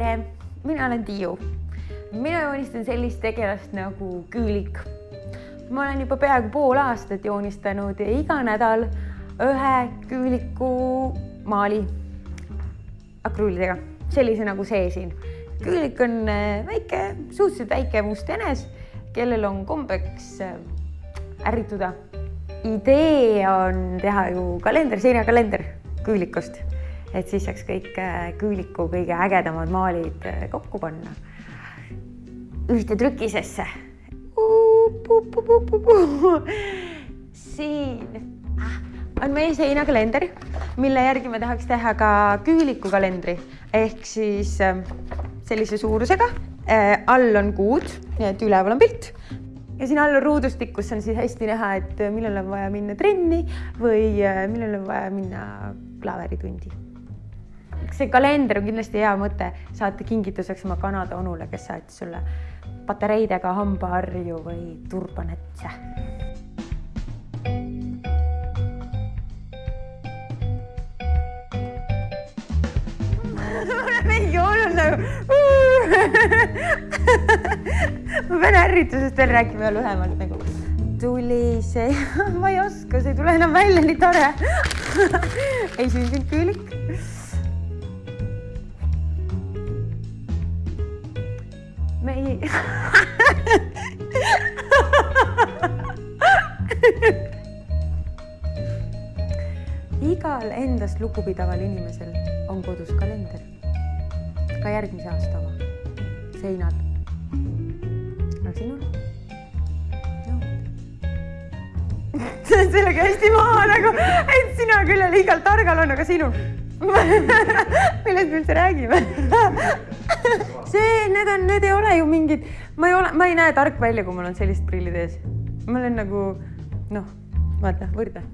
tere, mina olen Tiiu. mina joonistan sellist tegelast nagu küülik. ma olen juba peaaegu pool aastat joonistanud iga nädal ühe küüliku maali akrüülidega, sellise nagu see siin. küülik on äh, väike, suhteliselt väike must jänes, kellel on kombeks äh, ärrituda. idee on teha ju kalender, seinakalender küülikust et siis saaks kõik äh, küüliku kõige ägedamad maalid äh, kokku panna ühte trükisesse. siin on meie seinakalender, mille järgi me tahaks teha ka küüliku kalendri ehk siis sellise suurusega. All on kuud, nii et üleval on pilt ja siin all ruudustik, kus on siis hästi näha, et millal on vaja minna trenni või millal on vaja minna klaveritundi see kalender on kindlasti hea mõte. Saata kingituseks oma Kanada onule, kes saatis sulle patareidega hambaharju või turbanätse. mingi hullult nagu ma pean ärritusest veel rääkima ja lühemalt nagu. Tuli see, ma ei oska, see ei tule enam välja, nii tore. Ei sündinud küülik ei igal endast lugupidaval inimesel on kodus kalender. ka järgmise aasta oma seinal. aga sinul no.? sellega hästi maha nagu, et sina küll ja liiga targal on, aga sinul millest me üldse räägime see, need on, need ei ole ju mingid, ma ei ole, ma ei näe tark välja, kui mul on sellised prillid ees. ma olen nagu noh, vaata, võrdle